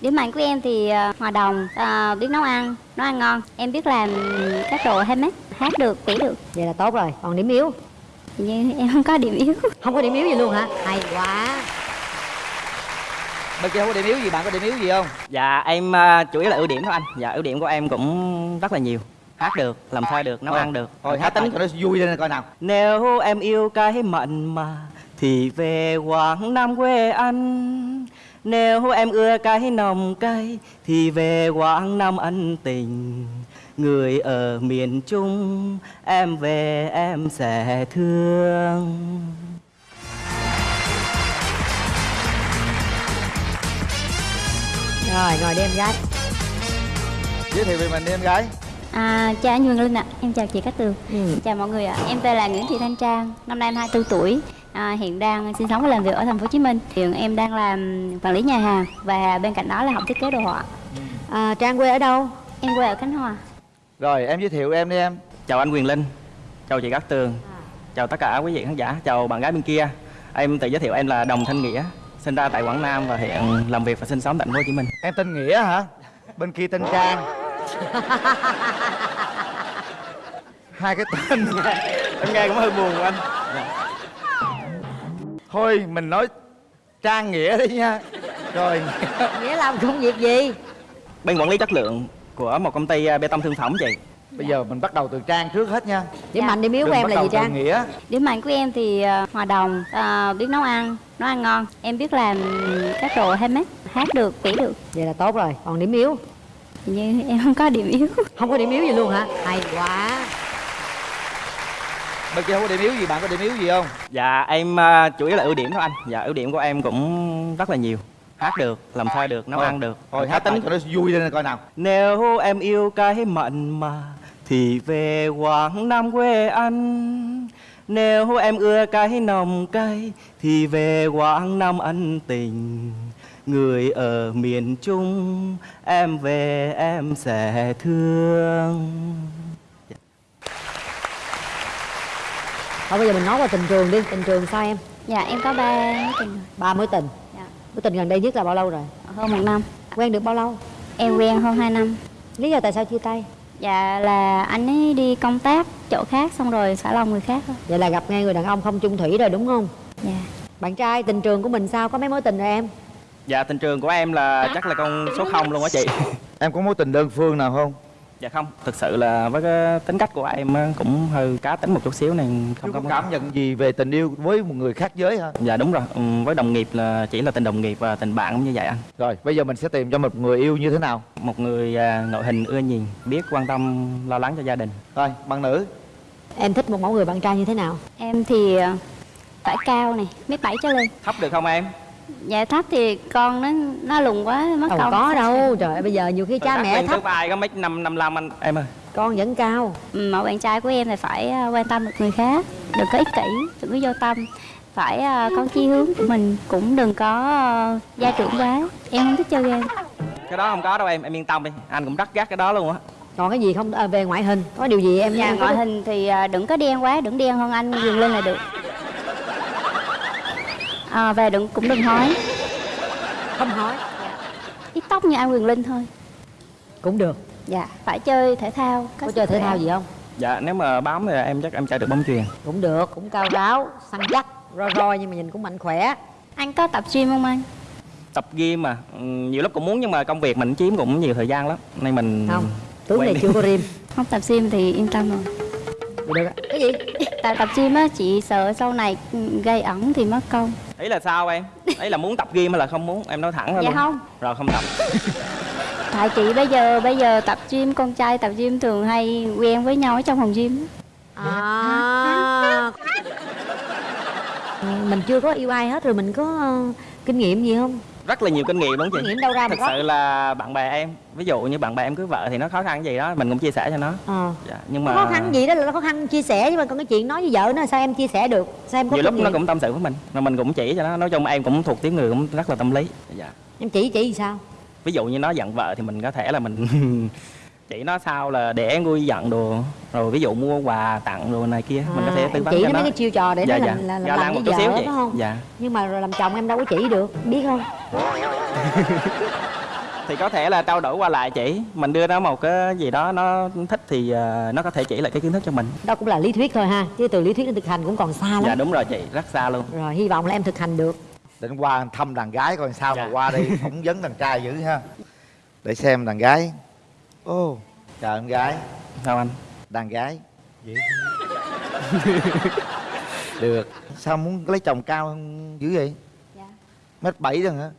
Điểm mạnh của em thì ờ, hòa đồng, ờ, biết nấu ăn, nấu ăn ngon. Em biết làm các đồ handmade, hát được, vẽ được. vậy là tốt rồi. Còn điểm yếu? Như em không có điểm yếu. không có điểm yếu gì luôn hả? Hay quá. Bên kia không có điểm yếu gì bạn có điểm yếu gì không? Dạ em à, chủ yếu là ưu điểm thôi anh. Dạ ưu điểm của em cũng rất là nhiều. Hát được, làm thơ được, nấu ăn được. thôi hát tính cho nó vui lên coi nào. Nếu em yêu cái mặn mà Thì về Quảng Nam quê anh Nếu em ưa cái nồng cay Thì về Quảng Nam ân tình. Người ở miền Trung Em về em sẽ thương. Rồi ngồi đi em gái. Giới thiệu về mình đi em gái. À, chào anh Nguyễn Linh ạ, em chào chị Cát Tường. ừ. Chào mọi người ạ, em tên là Nguyễn Thị Thanh Trang, năm nay em 24 tuổi. À, hiện đang sinh sống và làm việc ở thành phố Hồ Chí Minh. Hiện em đang làm quản lý nhà hàng và bên cạnh đó là học thiết kế đồ họa. à, trang quê ở đâu? Em quê ở Khánh Hòa. rồi em giới thiệu em đi em. Chào anh Quyền Linh Chào chị Cát Tường Chào tất cả quý vị khán giả Chào bạn gái bên kia. Em tự giới thiệu em là Đồng Thanh Nghĩa Sinh ra tại Quảng Nam và hiện làm việc và sinh sống tại thành phố Hồ Chí Minh. Em tên nghĩa hả? Bên kia tên trang. Hai cái tên Em nghe cũng hơi buồn của anh thôi mình nói trang nghĩa đi nha. Rồi. Nghĩa làm công việc gì? Bên quản lý chất lượng của một công ty à, bê tông thương phẩm chị. Bây giờ mình bắt đầu từ trang trước hết nha. Điểm Dạ. mạnh điểm yếu của em là gì trang? nghĩa. Điểm mạnh của em thì ờ, hòa đồng, ờ, biết nấu ăn, nấu ăn ngon. Em biết làm các đồ handmade, hát được, vẽ được. vậy là tốt rồi còn điểm yếu? Hình như em không có điểm yếu. không có điểm yếu gì luôn hả? Hay quá bên kia không có điểm yếu gì? Bạn có điểm yếu gì không? Dạ em à, chủ yếu là ưu điểm thôi anh. Dạ ưu điểm của em cũng rất là nhiều. Hát được, làm thơ được, nấu ăn được. Thôi hát tính cho nó vui lên coi nào. Nếu em yêu cái mặn mà Thì về Quảng Nam quê anh. Nếu em ưa cái nồng cay Thì về Quảng Nam ân tình. Người ở miền Trung Em về em sẽ thương thôi bây giờ mình nói qua tình trường đi. Tình trường sao em? Dạ em có ba mối tình ba mối tình? Dạ. mối tình gần đây nhất là bao lâu rồi? Hơn một năm. quen được bao lâu? Em quen hơn 2 năm. lý do tại sao chia tay? Dạ là anh ấy đi công tác chỗ khác xong rồi xả lòng người khác thôi. vậy là gặp ngay người đàn ông không chung thủy rồi đúng không? Dạ. bạn trai tình trường của mình sao? Có mấy mối tình rồi em? Dạ tình trường của em là chắc là con số 0 luôn á chị. Em có mối tình đơn phương nào không Dạ không, thực sự là với cái tính cách của em cũng hơi cá tính một chút xíu nên không có cảm nhận gì về tình yêu với một người khác giới hả? Dạ đúng rồi, ừ, với đồng nghiệp là chỉ là tình đồng nghiệp và tình bạn cũng như vậy anh. Rồi bây giờ mình sẽ tìm cho một người yêu như thế nào? Một người à, nội hình ưa nhìn, biết quan tâm, lo lắng cho gia đình. Rồi bạn nữ. Em thích một mẫu người bạn trai như thế nào? Em thì ờ, phải cao này, mét bảy trở lên. Thấp được không em? Dạ thấp thì con nó nó lùn quá mất đâu công. có đâu trời ơi bây giờ nhiều khi cha mẹ Lên thấp vai có mấy năm năm năm anh em ơi con vẫn cao Ừ, Mẫu bạn trai của em thì phải ờ, quan tâm được người khác, đừng có ích kỷ, đừng có vô tâm. Phải ờ, có chí hướng của mình, cũng đừng có ờ, gia trưởng quá. Em không thích chơi game. Cái đó không có đâu em, em yên tâm đi Anh cũng rất gắt cái đó luôn á còn cái gì không à, về ngoại hình có điều gì em Dạ, em có ngoại hình thì đừng có đen quá, đừng đen hơn anh Quyền Linh là được. À, về đừng cũng đừng hói, không hỏi ít tóc như anh Quyền Linh thôi. cũng được. Dạ, phải chơi thể thao. có chơi thể thao gì không? Dạ nếu mà bám thì em chắc em chơi được bóng chuyền. Cũng được cũng cao ráo săn chắc roi roi nhưng mà nhìn cũng mạnh khỏe. Anh có tập gym không anh? Tập gym mà, ừ, nhiều lúc cũng muốn nhưng mà công việc mình chiếm cũng nhiều thời gian lắm. Nên mình không tướng này chưa có rim. Không tập gym thì yên tâm rồi. Được cái gì Tại tập gym á, chị sợ sau này gây ẩn thì mất công. Ý là sao em? Ý là muốn tập gym hay là không muốn? Em nói thẳng ra Dạ luôn không. Rồi không tập Tại chị bây giờ bây giờ tập gym con trai tập gym thường hay quen với nhau ở trong phòng gym. à mình chưa có yêu ai hết rồi mình có ờ, kinh nghiệm gì không Rất là nhiều kinh nghiệm đúng không kinh chị? nghiệm đâu ra mà có sự là bạn bè em Ví dụ như bạn bè em cưới vợ thì nó khó khăn gì đó Mình cũng chia sẻ cho nó. Ờ. Dạ, Nhưng mà khó khăn gì đó là khó khăn chia sẻ nhưng mà còn cái chuyện nói với vợ nó sao em chia sẻ được sao em có Nhiều kinh lúc nó cũng tâm sự với mình Rồi mình cũng chỉ cho nó Nói chung em cũng thuộc tiếng người cũng rất là tâm lý. Dạ. em chỉ chỉ sao? Ví dụ như nó giận vợ thì mình có thể là mình chỉ nó sao là để nguôi giận đồ Rồi ví dụ mua quà tặng đồ này kia Mình có thể À, tư vấn chỉ cho nó. cái chiêu trò để Dạ, nó dạ. làm là, là Ga làm một chút xíu vợ vậy. phải không? Dạ. Nhưng mà rồi làm chồng em đâu có chỉ được biết không? Thì có thể là trao đổi qua lại chỉ mình đưa nó một cái gì đó nó thích thì ờ, nó có thể chỉ lại cái kiến thức cho mình. Đó cũng là lý thuyết thôi ha chứ từ lý thuyết đến thực hành cũng còn xa lắm. Dạ đúng rồi chị rất xa luôn. Rồi hy vọng là em thực hành được. Định qua thăm đàn gái coi sao Dạ. mà qua đây phỏng vấn đàn trai dữ ha. Để xem đàn gái ô chào em gái. Sao anh? Đàn gái. Thương. được. Sao muốn lấy chồng cao hơn dữ vậy? Dạ. mét bảy rồi hả?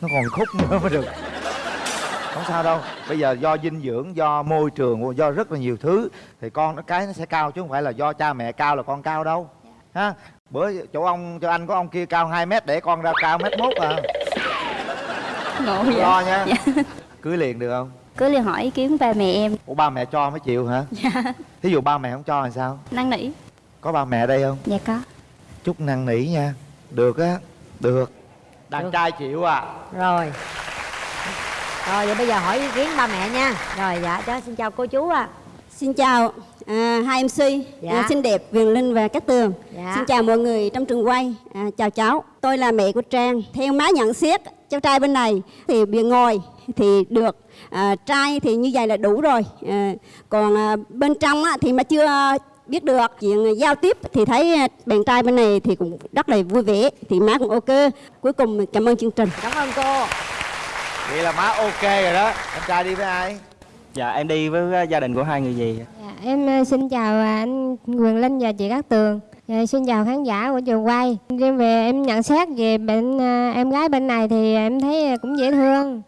Nó còn khúc nữa mới được. Không sao đâu. Bây giờ do dinh dưỡng do môi trường do rất là nhiều thứ thì con nó cái nó sẽ cao chứ không phải là do cha mẹ cao là con cao đâu. Ha? Bữa chỗ ông cho anh có ông kia cao 2 mét để con ra cao mét mốt à ngộ vậy? Lo nha. Dạ. cưới liền được không? Cứ liền hỏi ý kiến ba mẹ em. Ủa ba mẹ cho mới chịu hả? Dạ. Thí dụ ba mẹ không cho thì sao? Năn nỉ. Có ba mẹ ở đây không? Dạ có. Chút năn nỉ nha. Được á được. Đàn Được. trai chịu à. Rồi. Rồi vậy bây giờ hỏi ý kiến ba mẹ nha. Rồi dạ cháu xin chào cô chú ạ. Xin chào à, hai MC Dạ. à, xinh đẹp Viền Linh và Cát Tường. Dạ. Xin chào mọi người trong trường quay. À, chào cháu, tôi là mẹ của Trang. Theo má nhận xét cháu trai bên này thì bề ngoài thì được, à, trai thì như vậy là đủ rồi. À, còn à, bên trong á, thì mà chưa biết được chuyện giao tiếp thì thấy bạn trai bên này thì cũng rất là vui vẻ thì má cũng ok. Cuối cùng cảm ơn chương trình. cảm ơn cô vậy là má ok rồi đó em trai đi với ai dạ em đi với ờ, gia đình của hai người gì Dạ, em ờ, xin chào à, anh Quyền Linh và chị Cát Tường. Dạ, xin chào khán giả của trường quay. Riêng về em nhận xét về bên à, em gái bên này thì em thấy cũng dễ thương.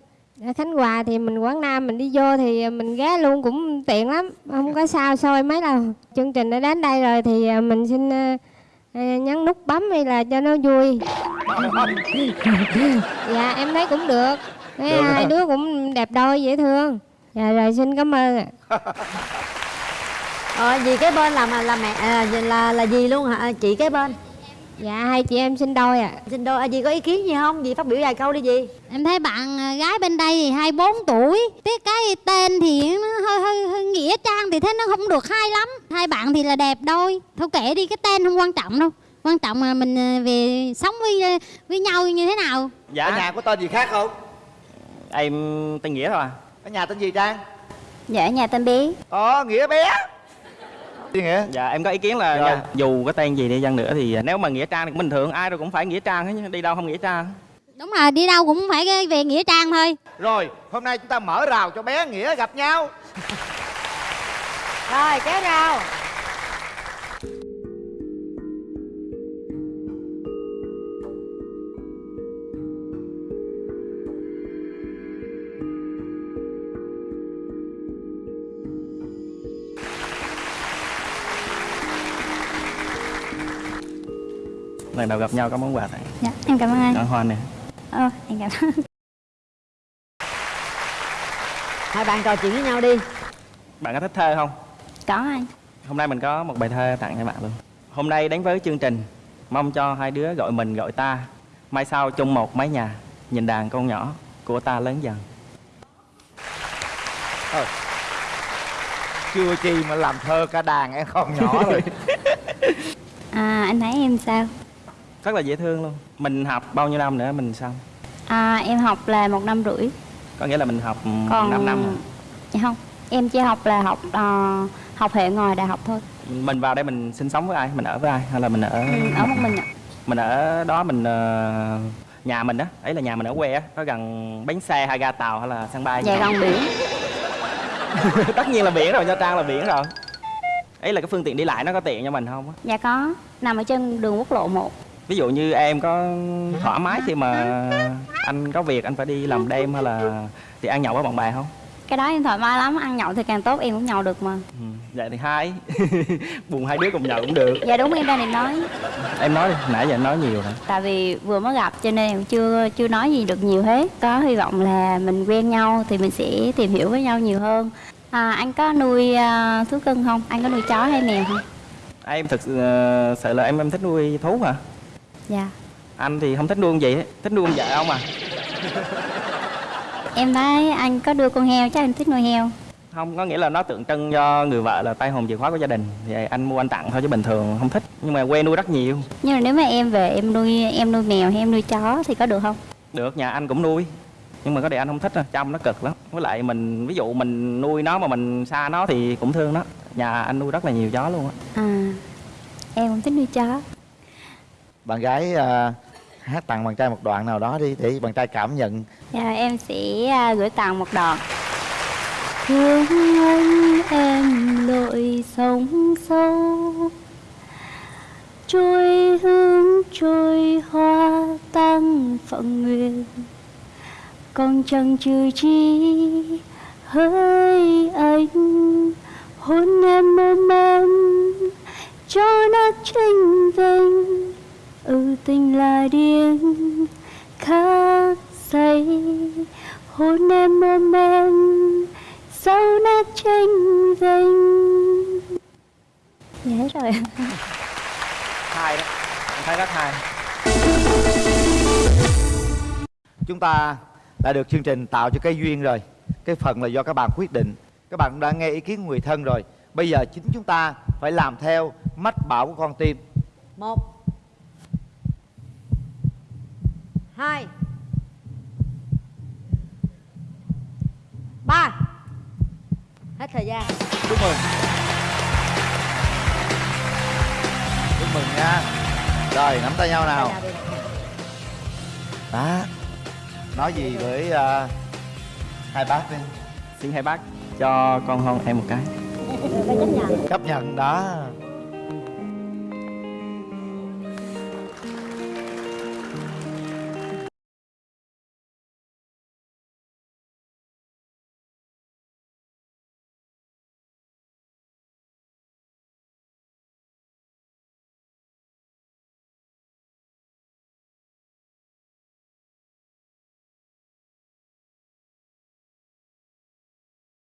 Ở Khánh Hòa thì mình Quảng Nam mình đi vô thì mình ghé luôn cũng tiện lắm, không có sao xôi mấy lần. Chương trình đã đến đây rồi thì mình xin nhấn nút bấm hay là cho nó vui. dạ em thấy cũng được. Thấy Được hai đứa cũng đẹp đôi dễ thương. Dạ rồi xin cảm ơn ạ. ờ gì cái bên là mà là mẹ à, là là gì luôn hả? À, chị cái bên. Dạ hai chị em sinh đôi ạ. xin đôi. À, gì có ý kiến gì không? Gì phát biểu vài câu đi gì. Em thấy bạn à, gái bên đây thì 24 tuổi Tiếc cái tên thì nó hơi, hơi, hơi nghĩa trang thì thấy nó không được hay lắm. Hai bạn thì là đẹp đôi. Thôi kệ đi cái tên không quan trọng đâu. Quan trọng là mình à, về sống với với nhau như thế nào. Dạ ở nhà có tên gì khác không? Em tên nghĩa thôi à ở nhà tên gì trang? Dạ ở nhà tên bé ờ nghĩa bé. Gì nghĩa? Dạ em có ý kiến là nha, dù có tên gì đi chăng nữa thì nếu mà nghĩa trang thì bình thường ai rồi cũng phải nghĩa trang hết chứ đi đâu không nghĩa trang. Đúng rồi đi đâu cũng phải về nghĩa trang thôi. Rồi hôm nay chúng ta mở rào cho bé nghĩa gặp nhau. Rồi kéo rào lần đầu gặp nhau có món quà này dạ em cảm ơn anh. Ở hoa nè. Ờ em cảm ơn. Hai bạn trò chuyện với nhau đi. Bạn có thích thơ không? Có anh. Hôm nay mình có một bài thơ tặng cho bạn luôn. Hôm nay đến với chương trình mong cho hai đứa gọi mình gọi ta. Mai sau chung một mái nhà nhìn đàn con nhỏ của ta lớn dần. Chưa chi mà làm thơ cả đàn em con nhỏ rồi. À anh thấy em sao rất là dễ thương luôn. Mình học bao nhiêu năm nữa mình xong à em học là một năm rưỡi. Có nghĩa là mình học còn 5 năm à. dạ không em chỉ học là học ờ, học hệ ngoài đại học thôi. Mình vào đây mình sinh sống với ai? Mình ở với ai? Hay là mình ở ừ, ở một mình ạ. Mình ở đó mình ờ, nhà mình á. Ấy là nhà mình ở quê á. Có gần bến xe hay ga tàu hay là sân bay gì dạ gần biển. Tất nhiên là biển rồi nha trang là biển rồi. Ấy là cái phương tiện đi lại nó có tiện cho mình không dạ có nằm ở trên đường quốc lộ 1 ví dụ như em có thoải mái khi mà anh có việc anh phải đi làm đêm hay là thì ăn nhậu với bạn bè không? Cái đó em thoải mái lắm ăn nhậu thì càng tốt em cũng nhậu được mà. Ừ. vậy thì hai buồn hai đứa cùng nhậu cũng được. Dạ đúng em đang định nói. Em nói đi nãy giờ em nói nhiều rồi. Tại vì vừa mới gặp cho nên em chưa chưa nói gì được nhiều hết. Có hy vọng là mình quen nhau thì mình sẽ tìm hiểu với nhau nhiều hơn. À, anh có nuôi uh, thú cưng không? Anh có nuôi chó hay mèo không? Em thực sự ờ, sự là em em thích nuôi thú hả dạ. Anh thì không thích nuôi con gì hết thích nuôi con vợ không à. Em thấy anh có đưa con heo chắc anh thích nuôi heo. Không có nghĩa là nó tượng trưng cho người vợ là tay hồn chìa khóa của gia đình. Thì anh mua anh tặng thôi chứ bình thường không thích nhưng mà quê nuôi rất nhiều. Nhưng mà nếu mà em về em nuôi em nuôi mèo hay em nuôi chó thì có được không? Được nhà anh cũng nuôi. Nhưng mà có điều anh không thích á, chăm nó cực lắm. Với lại mình ví dụ mình nuôi nó mà mình xa nó thì cũng thương nó. Nhà anh nuôi rất là nhiều chó luôn á. À em cũng thích nuôi chó bạn gái à, hát tặng bạn trai một đoạn nào đó đi để bạn trai cảm nhận. Dạ em sẽ à, gửi tặng một đoạn thương anh em lội sông sâu trôi hương trôi hoa tăng phận nguyện. Còn chẳng trừ chi hỡi anh hôn em ôm em cho nát tranh vinh ừ tình là điên khác say hôn em ôm em sau nát tranh vinh dạ hết rồi. Hai đó. Anh thấy rất hay chúng ta đã được chương trình tạo cho cái duyên rồi. Cái phần là do các bạn quyết định. Các bạn đã nghe ý kiến của người thân rồi. Bây giờ chính chúng ta phải làm theo mách bảo của con tim. Một hai. Ba. Hết thời gian. Chúc mừng. Chúc mừng nha. Rồi nắm tay nhau nào. Đó nói gì với à, hai bác đi. Xin hai bác cho con hôn em một cái. Phải chấp nhận. Chấp nhận đó